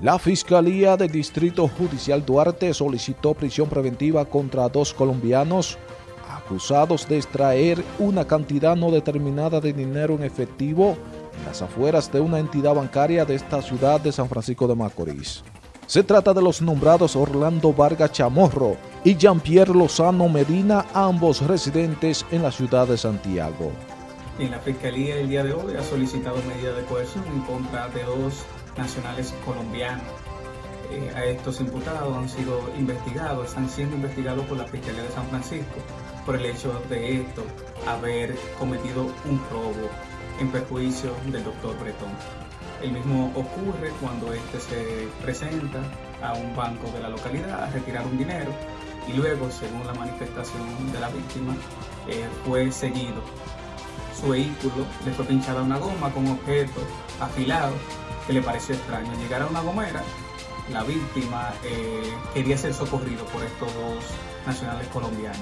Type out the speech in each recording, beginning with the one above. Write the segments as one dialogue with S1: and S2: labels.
S1: La Fiscalía del Distrito Judicial Duarte solicitó prisión preventiva contra dos colombianos acusados de extraer una cantidad no determinada de dinero en efectivo en las afueras de una entidad bancaria de esta ciudad de San Francisco de Macorís. Se trata de los nombrados Orlando Vargas Chamorro y Jean-Pierre Lozano Medina, ambos residentes en la ciudad de Santiago.
S2: En la Fiscalía el día de hoy ha solicitado medida de coerción en contra de dos nacionales colombianos. Eh, a estos imputados han sido investigados, están siendo investigados por la Fiscalía de San Francisco por el hecho de esto haber cometido un robo en perjuicio del doctor Bretón. El mismo ocurre cuando éste se presenta a un banco de la localidad a retirar un dinero y luego, según la manifestación de la víctima, eh, fue seguido. Su vehículo le fue pinchada una goma con objetos afilados que le pareció extraño. Llegar a una gomera, la víctima eh, quería ser socorrido por estos dos nacionales colombianos.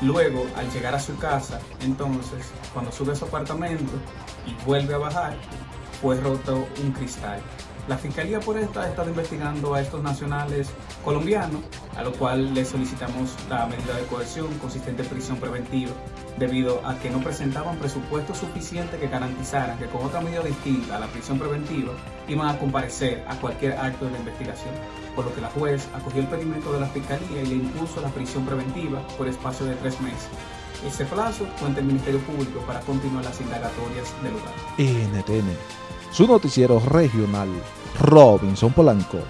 S2: Luego, al llegar a su casa, entonces, cuando sube a su apartamento y vuelve a bajar, fue roto un cristal. La Fiscalía por esta ha estado investigando a estos nacionales colombianos, a lo cual le solicitamos la medida de coerción consistente en prisión preventiva, debido a que no presentaban presupuesto suficiente que garantizaran que con otra medida distinta a la prisión preventiva iban a comparecer a cualquier acto de la investigación, por lo que la juez acogió el pedimento de la Fiscalía y le impuso la prisión preventiva por espacio de tres meses. Ese plazo cuenta el Ministerio Público para continuar las indagatorias del lugar.
S1: NTN, su noticiero regional, Robinson Polanco.